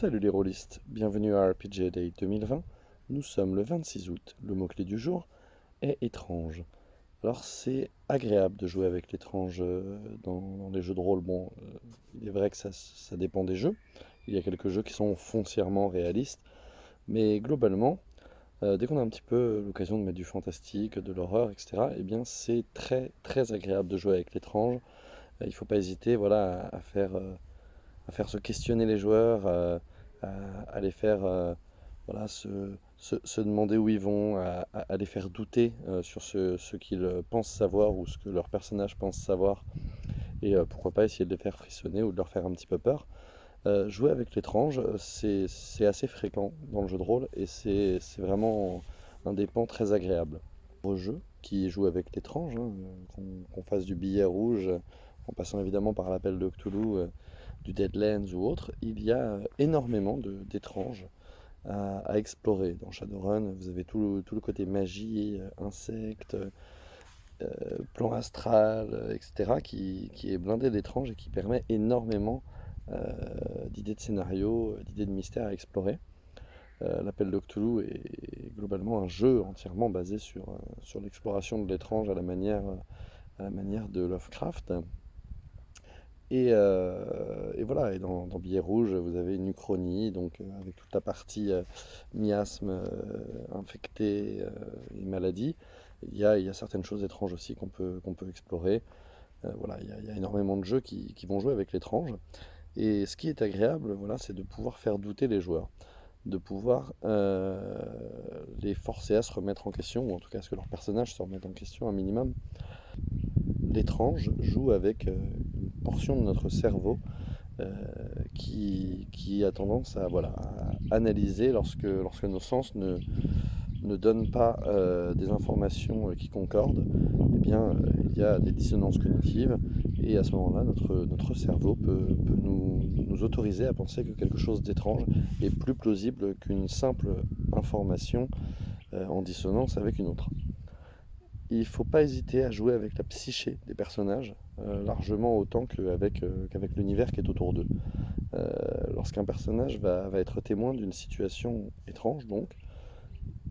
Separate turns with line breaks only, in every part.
Salut les rôlistes, bienvenue à RPG Day 2020. Nous sommes le 26 août. Le mot-clé du jour est étrange. Alors c'est agréable de jouer avec l'étrange euh, dans, les jeux de rôle. Bon, euh, il est vrai que ça, dépend des jeux. Il y a quelques jeux qui sont foncièrement réalistes. Mais globalement, euh, dès qu'on a un petit peu l'occasion de mettre du fantastique, de l'horreur, etc., eh bien c'est très très agréable de jouer avec l'étrange. il ne faut pas hésiter voilà, à faire à faire se questionner les joueurs, euh, à, les faire euh, voilà, se, se, demander où ils vont, à, les faire douter euh, sur ce, ce qu'ils pensent savoir ou ce que leur personnage pense savoir. Et pourquoi pas essayer de les faire frissonner ou de leur faire un petit peu peur. jouer avec l'étrange, c'est assez fréquent dans le jeu de rôle et c'est vraiment un des pans très agréables. Au jeu qui joue avec l'étrange, hein, qu'on fasse du billet rouge, en passant évidemment par l'appel de Cthulhu, du Deadlands ou autre, il y a énormément d'étranges à, explorer. Dans Shadowrun, vous avez tout le, côté magie, euh, insectes, euh, plan astral, etc., qui, est blindé d'étranges et qui permet énormément euh, d'idées de scénario, d'idées de mystère à explorer. L'appel de Cthulhu est globalement un jeu entièrement basé sur, sur l'exploration de l'étrange à, à la manière de Lovecraft. Euh, et, voilà, et dans, Billet Rouge, vous avez une uchronie, donc euh, avec toute la partie euh, miasme, infecté et maladie. Il y, a, certaines choses étranges aussi qu'on peut, explorer. voilà, il y, a, énormément de jeux qui, vont jouer avec l'étrange. Et ce qui est agréable, voilà, c'est de pouvoir faire douter les joueurs, de pouvoir les forcer à se remettre en question, ou en tout cas à ce que leur personnage se remette en question un minimum. L'étrange joue avec portion de notre cerveau euh, qui, a tendance à, voilà, analyser lorsque, nos sens ne, ne donnent pas euh, des informations qui concordent, eh bien, euh, il y a des dissonances cognitives. Et à ce moment-là, notre, cerveau peut, nous, autoriser à penser que quelque chose d'étrange est plus plausible qu'une simple information en dissonance avec une autre il ne faut pas hésiter à jouer avec la psyché des personnages, euh, largement autant qu'avec euh, l'univers qui est autour d'eux. Euh, lorsqu'un personnage va, être témoin d'une situation étrange, donc,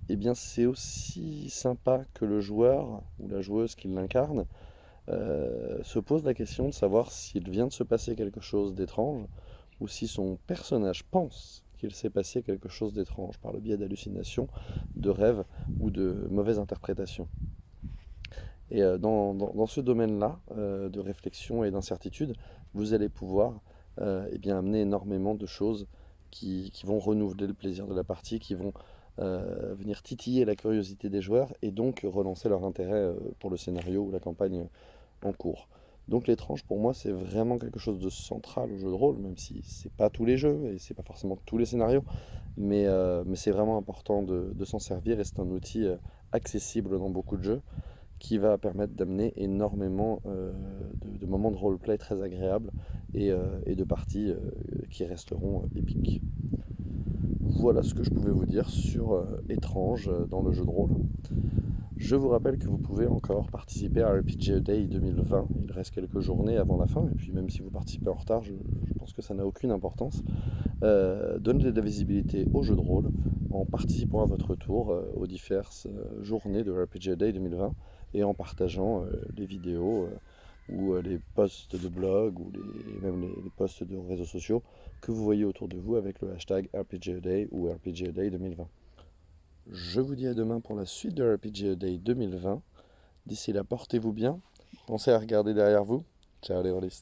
eh bien c'est aussi sympa que le joueur ou la joueuse qui l'incarne se pose la question de savoir s'il vient de se passer quelque chose d'étrange ou si son personnage pense qu'il s'est passé quelque chose d'étrange par le biais d'hallucinations, de rêves ou de mauvaises interprétations. Et euh, dans, ce domaine-là euh, de réflexion et d'incertitude, vous allez pouvoir euh, eh bien, amener énormément de choses qui, vont renouveler le plaisir de la partie, qui vont venir titiller la curiosité des joueurs et donc relancer leur intérêt pour le scénario ou la campagne en cours. Donc l'étrange pour moi c'est vraiment quelque chose de central au jeu de rôle, même si c'est pas tous les jeux et c'est pas forcément tous les scénarios, mais, mais c'est vraiment important de, de s'en servir et c'est un outil accessible dans beaucoup de jeux qui va permettre d'amener énormément euh, de, moments de roleplay très agréables et, euh, de parties euh, qui resteront épiques. Voilà ce que je pouvais vous dire sur Étrange dans le jeu de rôle. Je vous rappelle que vous pouvez encore participer à RPG Day 2020. Il reste quelques journées avant la fin, et puis même si vous participez en retard, je, pense que ça n'a aucune importance. donnez de la visibilité au jeu de rôle en participant à votre tour aux diverses journées de RPG Day 2020 et en partageant euh, les vidéos euh, ou euh, les posts de blog ou même les, posts de réseaux sociaux que vous voyez autour de vous avec le hashtag RPGA ou RPGA 2020. Je vous dis à demain pour la suite de RPGA 2020. D'ici là, portez-vous bien. Pensez à regarder derrière vous. Ciao les.